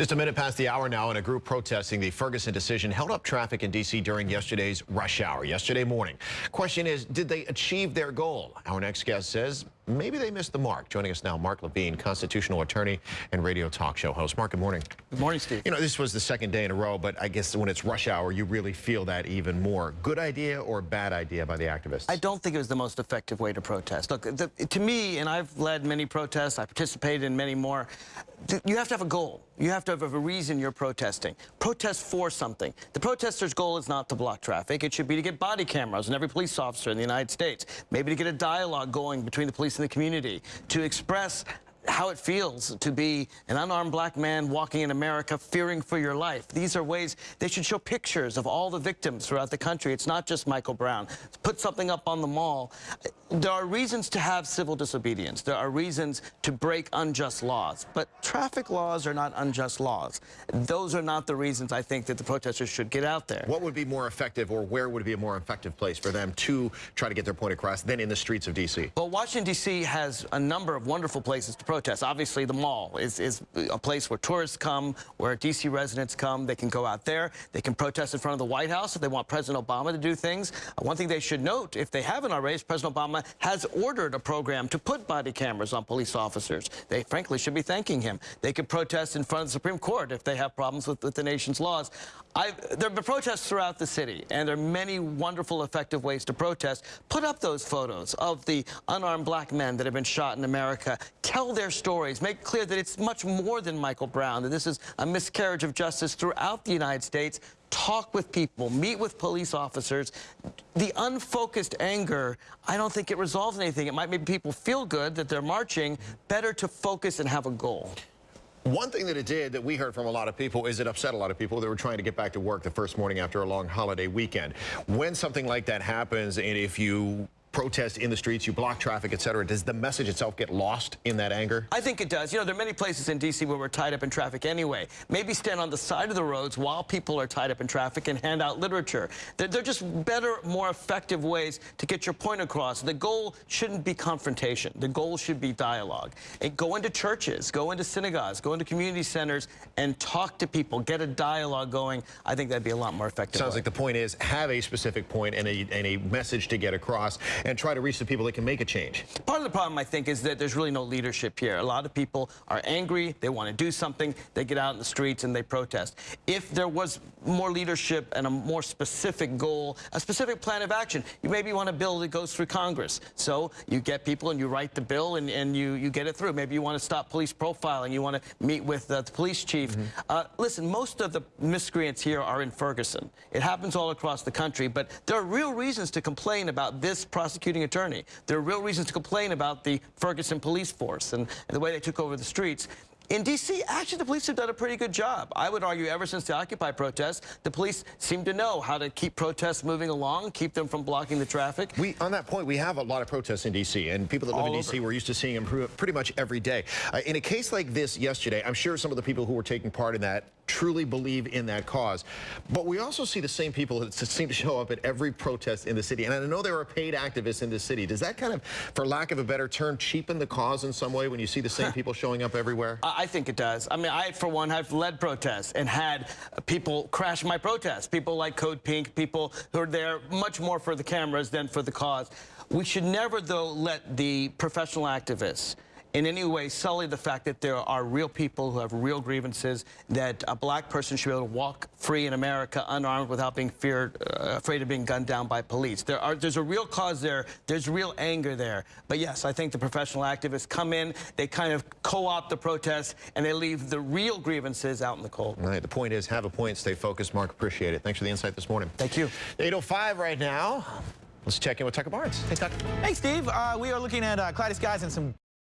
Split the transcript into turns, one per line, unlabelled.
Just a minute past the hour now, and a group protesting the Ferguson decision held up traffic in D.C. during yesterday's rush hour, yesterday morning. Question is, did they achieve their goal? Our next guest says maybe they missed the mark. Joining us now, Mark Levine, constitutional attorney and radio talk show host. Mark, good morning.
Good morning, Steve.
You know, this was the second day in a row, but I guess when it's rush hour, you really feel that even more. Good idea or bad idea by the activists?
I don't think it was the most effective way to protest. Look, the, to me, and I've led many protests, I participated in many more, you have to have a goal. You have to have a reason you're protesting. Protest for something. The protester's goal is not to block traffic. It should be to get body cameras on every police officer in the United States. Maybe to get a dialogue going between the police and the community. To express how it feels to be an unarmed black man walking in America fearing for your life. These are ways they should show pictures of all the victims throughout the country. It's not just Michael Brown. Put something up on the mall. There are reasons to have civil disobedience. There are reasons to break unjust laws. But traffic laws are not unjust laws. Those are not the reasons I think that the protesters should get out there.
What would be more effective or where would be a more effective place for them to try to get their point across than in the streets of D.C.?
Well, Washington, D.C. has a number of wonderful places to protest. Obviously, the mall is, is a place where tourists come, where D.C. residents come. They can go out there. They can protest in front of the White House if they want President Obama to do things. Uh, one thing they should note, if they haven't already, is President Obama has ordered a program to put body cameras on police officers. They, frankly, should be thanking him. They could protest in front of the Supreme Court if they have problems with, with the nation's laws. I, there have been protests throughout the city, and there are many wonderful, effective ways to protest. Put up those photos of the unarmed black men that have been shot in America. Tell their stories, make clear that it's much more than Michael Brown, that this is a miscarriage of justice throughout the United States. Talk with people, meet with police officers. The unfocused anger, I don't think it resolves anything. It might make people feel good that they're marching. Better to focus and have a goal.
One thing that it did that we heard from a lot of people is it upset a lot of people that were trying to get back to work the first morning after a long holiday weekend. When something like that happens and if you protest in the streets, you block traffic, et cetera. Does the message itself get lost in that anger?
I think it does. You know, there are many places in D.C. where we're tied up in traffic anyway. Maybe stand on the side of the roads while people are tied up in traffic and hand out literature. They're, they're just better, more effective ways to get your point across. The goal shouldn't be confrontation. The goal should be dialogue. And go into churches, go into synagogues, go into community centers, and talk to people. Get a dialogue going. I think that'd be a lot more effective.
Sounds
way.
like the point is have a specific point and a, and a message to get across and try to reach the people that can make a change.
Part of the problem, I think, is that there's really no leadership here. A lot of people are angry. They want to do something. They get out in the streets and they protest. If there was more leadership and a more specific goal, a specific plan of action, you maybe want a bill that goes through Congress. So you get people and you write the bill and, and you, you get it through. Maybe you want to stop police profiling. You want to meet with uh, the police chief. Mm -hmm. uh, listen, most of the miscreants here are in Ferguson. It happens all across the country, but there are real reasons to complain about this prosecuting attorney. There are real reasons to complain about the Ferguson police force and, and the way they took over the streets. In D.C., actually, the police have done a pretty good job. I would argue ever since the Occupy protests, the police seem to know how to keep protests moving along, keep them from blocking the traffic.
We, on that point, we have a lot of protests in D.C., and people that live All in D.C., we're used to seeing them pretty much every day. Uh, in a case like this yesterday, I'm sure some of the people who were taking part in that truly believe in that cause. But we also see the same people that seem to show up at every protest in the city. And I know there are paid activists in the city. Does that kind of, for lack of a better term, cheapen the cause in some way when you see the same people showing up everywhere?
I think it does. I mean, I, for one, have led protests and had people crash my protests. People like Code Pink, people who are there much more for the cameras than for the cause. We should never, though, let the professional activists in any way sully the fact that there are real people who have real grievances, that a black person should be able to walk free in America unarmed without being feared, uh, afraid of being gunned down by police. There are, there's a real cause there. There's real anger there. But yes, I think the professional activists come in, they kind of co-opt the protests, and they leave the real grievances out in the cold.
All right, the point is have a point, stay focused. Mark, appreciate it. Thanks for the insight this morning.
Thank you.
8.05 right now. Let's check in with Tucker Barnes. Hey, Tucker.
Hey, Steve. Uh, we are looking at uh, cloudy skies and some